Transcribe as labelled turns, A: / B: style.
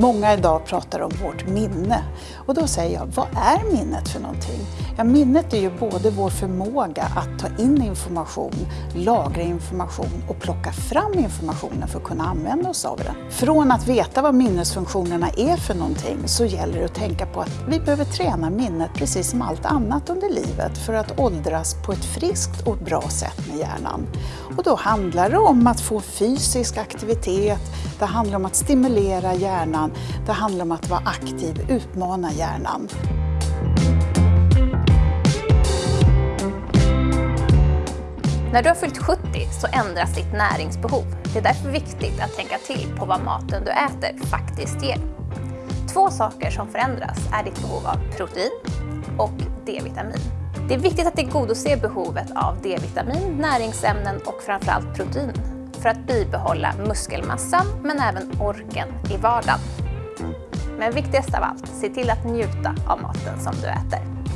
A: Många idag pratar om vårt minne och då säger jag, vad är minnet för någonting? Ja, minnet är ju både vår förmåga att ta in information, lagra information och plocka fram informationen för att kunna använda oss av den. Från att veta vad minnesfunktionerna är för någonting så gäller det att tänka på att vi behöver träna minnet precis som allt annat under livet för att åldras på ett friskt och bra sätt med hjärnan. Och då handlar det om att få fysisk aktivitet, det handlar om att stimulera hjärnan, det handlar om att vara aktiv, utmana hjärnan.
B: När du har fyllt 70 så ändras ditt näringsbehov. Det är därför viktigt att tänka till på vad maten du äter faktiskt ger. Två saker som förändras är ditt behov av protein och D-vitamin. Det är viktigt att tillgodose behovet av D-vitamin, näringsämnen och framförallt protein för att bibehålla muskelmassan men även orken i vardagen. Men viktigast av allt, se till att njuta av maten som du äter.